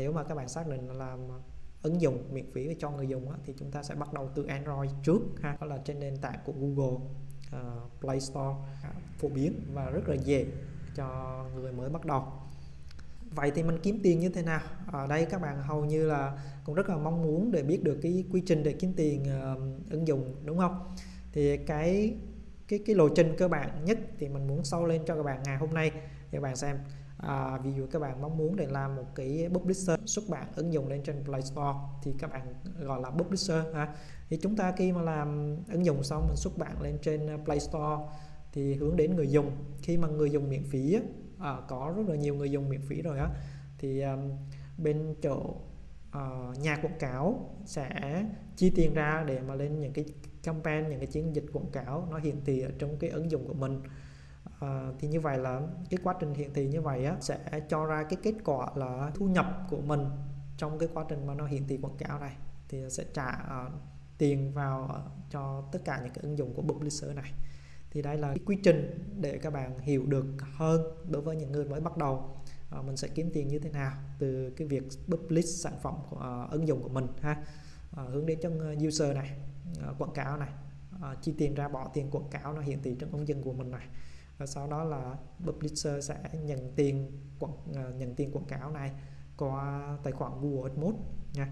nếu mà các bạn xác định làm ứng dụng miễn phí cho người dùng á, thì chúng ta sẽ bắt đầu từ Android trước ha. Đó là trên nền tảng của Google uh, Play Store. Uh, phổ biến và rất là dễ cho người mới bắt đầu. Vậy thì mình kiếm tiền như thế nào? Ở đây các bạn hầu như là cũng rất là mong muốn để biết được cái quy trình để kiếm tiền uh, ứng dụng đúng không? Thì cái cái cái lộ trình cơ bản nhất thì mình muốn sâu lên cho các bạn ngày hôm nay. Thì các bạn xem à, ví dụ các bạn mong muốn để làm một cái publisher xuất bản ứng dụng lên trên Play Store thì các bạn gọi là publisher ha. Thì chúng ta khi mà làm ứng dụng xong mình xuất bản lên trên à, Play Store thì hướng đến người dùng. Khi mà người dùng miễn phí à, có rất là nhiều người dùng miễn phí rồi á thì um, bên chỗ uh, nhà quảng cáo sẽ chi tiền ra để mà lên những cái campaign những cái chiến dịch quảng cáo nó hiển thị ở trong cái ứng dụng của mình à, thì như vậy là cái quá trình hiển thị như vậy á, sẽ cho ra cái kết quả là thu nhập của mình trong cái quá trình mà nó hiển thị quảng cáo này. Thì sẽ trả uh, tiền vào ờ, cho tất cả những cái ứng dụng của publisher này. Thì đây là cái quy trình để các bạn hiểu được hơn đối với những người mới bắt đầu uh, mình sẽ kiếm tiền như thế nào từ cái việc publish sản phẩm của uh, ứng dụng của mình ha. Uh, hướng đến cho user này uh, quảng cáo này. Uh, chi tiền ra bỏ tiền quảng cáo nó hiển thị trong ứng dụng của mình này và sau đó là publisher sẽ nhận tiền quảng ờ, nhận tiền quảng cáo này qua tài khoản Google AdMods nha.